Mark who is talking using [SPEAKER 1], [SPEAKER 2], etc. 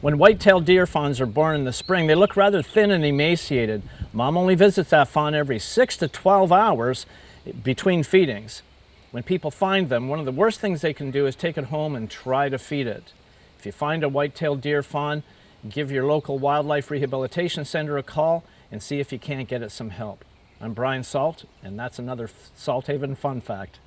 [SPEAKER 1] When white-tailed deer fawns are born in the spring, they look rather thin and emaciated. Mom only visits that fawn every 6 to 12 hours between feedings. When people find them, one of the worst things they can do is take it home and try to feed it. If you find a white-tailed deer fawn, give your local wildlife rehabilitation center a call and see if you can't get it some help. I'm Brian Salt, and that's another Salthaven fun fact.